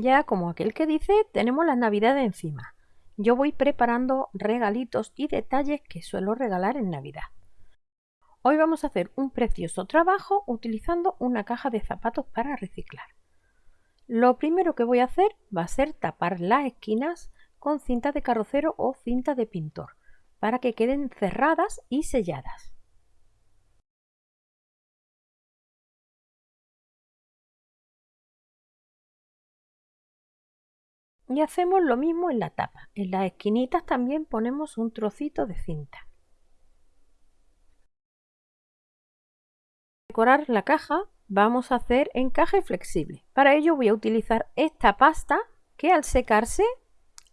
Ya como aquel que dice, tenemos las navidades encima. Yo voy preparando regalitos y detalles que suelo regalar en Navidad. Hoy vamos a hacer un precioso trabajo utilizando una caja de zapatos para reciclar. Lo primero que voy a hacer va a ser tapar las esquinas con cinta de carrocero o cinta de pintor para que queden cerradas y selladas. Y hacemos lo mismo en la tapa. En las esquinitas también ponemos un trocito de cinta. Decorar la caja vamos a hacer encaje flexible. Para ello voy a utilizar esta pasta que al secarse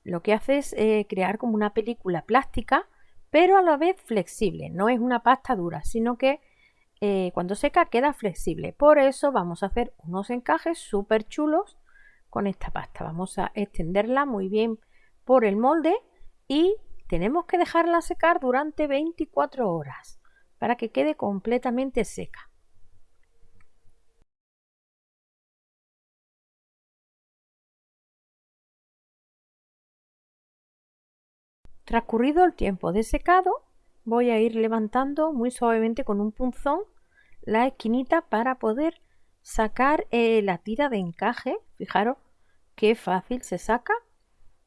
lo que hace es eh, crear como una película plástica pero a la vez flexible. No es una pasta dura sino que eh, cuando seca queda flexible. Por eso vamos a hacer unos encajes súper chulos con esta pasta. Vamos a extenderla muy bien por el molde y tenemos que dejarla secar durante 24 horas para que quede completamente seca. Transcurrido el tiempo de secado, voy a ir levantando muy suavemente con un punzón la esquinita para poder sacar eh, la tira de encaje. Fijaros qué fácil se saca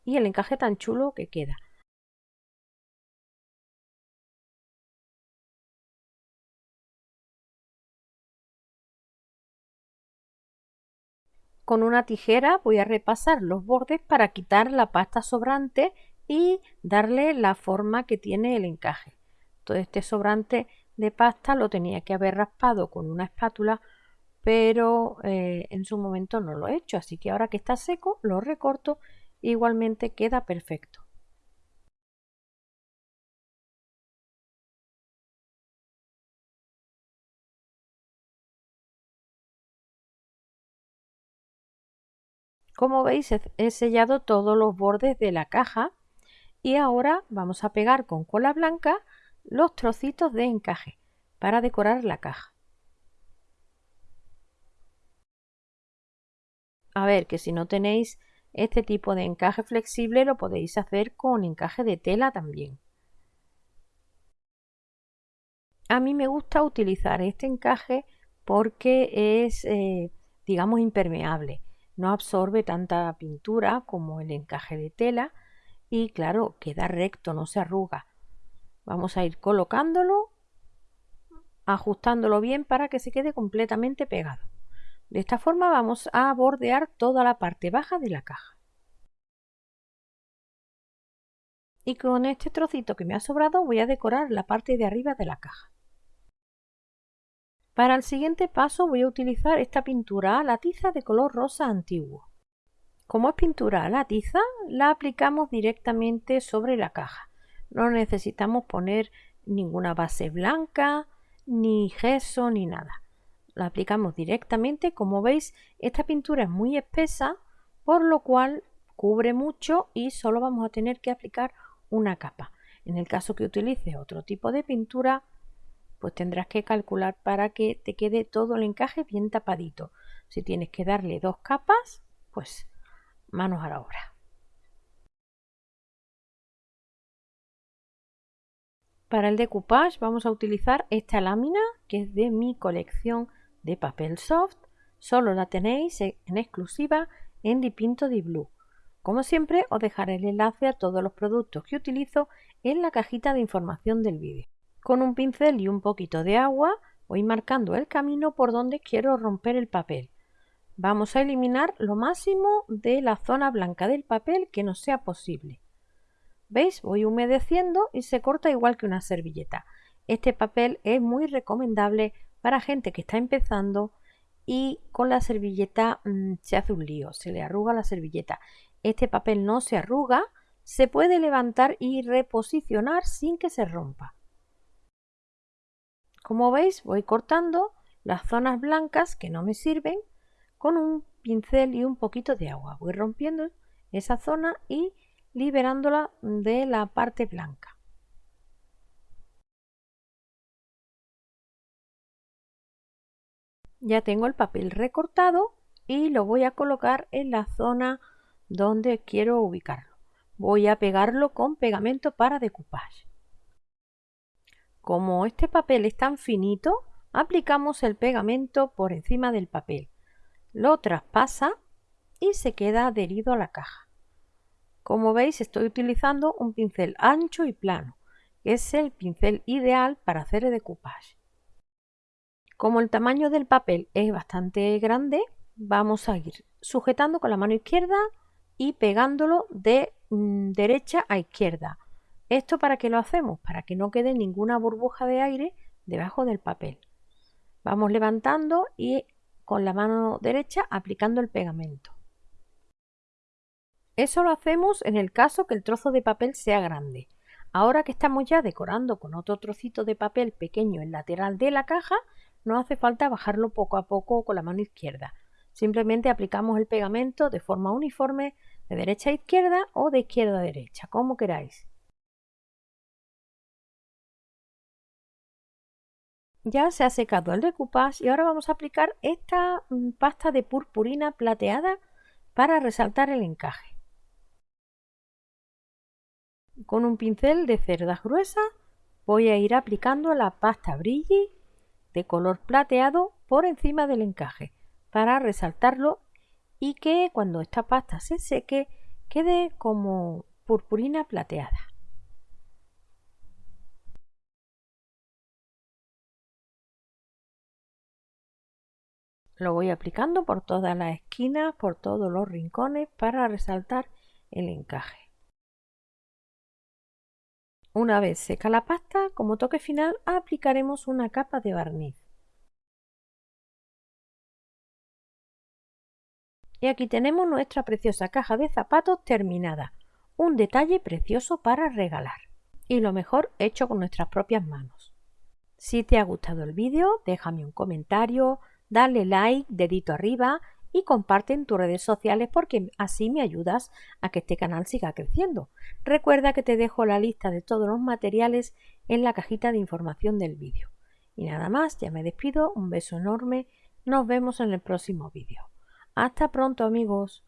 y el encaje tan chulo que queda. Con una tijera voy a repasar los bordes para quitar la pasta sobrante y darle la forma que tiene el encaje. Todo este sobrante de pasta lo tenía que haber raspado con una espátula pero eh, en su momento no lo he hecho, así que ahora que está seco lo recorto igualmente queda perfecto. Como veis he sellado todos los bordes de la caja y ahora vamos a pegar con cola blanca los trocitos de encaje para decorar la caja. A ver, que si no tenéis este tipo de encaje flexible lo podéis hacer con encaje de tela también. A mí me gusta utilizar este encaje porque es, eh, digamos, impermeable. No absorbe tanta pintura como el encaje de tela y claro, queda recto, no se arruga. Vamos a ir colocándolo, ajustándolo bien para que se quede completamente pegado. De esta forma vamos a bordear toda la parte baja de la caja. Y con este trocito que me ha sobrado voy a decorar la parte de arriba de la caja. Para el siguiente paso voy a utilizar esta pintura a la tiza de color rosa antiguo. Como es pintura a la tiza, la aplicamos directamente sobre la caja. No necesitamos poner ninguna base blanca, ni gesso, ni nada la aplicamos directamente. Como veis, esta pintura es muy espesa, por lo cual cubre mucho y solo vamos a tener que aplicar una capa. En el caso que utilices otro tipo de pintura, pues tendrás que calcular para que te quede todo el encaje bien tapadito. Si tienes que darle dos capas, pues manos a la obra. Para el decoupage vamos a utilizar esta lámina que es de mi colección de papel soft solo la tenéis en exclusiva en Dipinto Di Blue. Como siempre os dejaré el enlace a todos los productos que utilizo en la cajita de información del vídeo. Con un pincel y un poquito de agua voy marcando el camino por donde quiero romper el papel. Vamos a eliminar lo máximo de la zona blanca del papel que no sea posible. ¿Veis? Voy humedeciendo y se corta igual que una servilleta. Este papel es muy recomendable para gente que está empezando y con la servilleta mm, se hace un lío, se le arruga la servilleta. Este papel no se arruga, se puede levantar y reposicionar sin que se rompa. Como veis voy cortando las zonas blancas que no me sirven con un pincel y un poquito de agua. Voy rompiendo esa zona y liberándola de la parte blanca. Ya tengo el papel recortado y lo voy a colocar en la zona donde quiero ubicarlo. Voy a pegarlo con pegamento para decoupage. Como este papel es tan finito, aplicamos el pegamento por encima del papel. Lo traspasa y se queda adherido a la caja. Como veis estoy utilizando un pincel ancho y plano, que es el pincel ideal para hacer el decoupage. Como el tamaño del papel es bastante grande, vamos a ir sujetando con la mano izquierda y pegándolo de mm, derecha a izquierda. ¿Esto para qué lo hacemos? Para que no quede ninguna burbuja de aire debajo del papel. Vamos levantando y con la mano derecha aplicando el pegamento. Eso lo hacemos en el caso que el trozo de papel sea grande. Ahora que estamos ya decorando con otro trocito de papel pequeño en lateral de la caja, no hace falta bajarlo poco a poco con la mano izquierda. Simplemente aplicamos el pegamento de forma uniforme de derecha a izquierda o de izquierda a derecha, como queráis. Ya se ha secado el decoupage y ahora vamos a aplicar esta mm, pasta de purpurina plateada para resaltar el encaje. Con un pincel de cerdas gruesas voy a ir aplicando la pasta brilli de color plateado por encima del encaje para resaltarlo y que cuando esta pasta se seque quede como purpurina plateada. Lo voy aplicando por todas las esquinas, por todos los rincones para resaltar el encaje. Una vez seca la pasta, como toque final aplicaremos una capa de barniz. Y aquí tenemos nuestra preciosa caja de zapatos terminada. Un detalle precioso para regalar. Y lo mejor hecho con nuestras propias manos. Si te ha gustado el vídeo, déjame un comentario, dale like, dedito arriba y comparte en tus redes sociales porque así me ayudas a que este canal siga creciendo. Recuerda que te dejo la lista de todos los materiales en la cajita de información del vídeo. Y nada más, ya me despido, un beso enorme, nos vemos en el próximo vídeo. Hasta pronto amigos.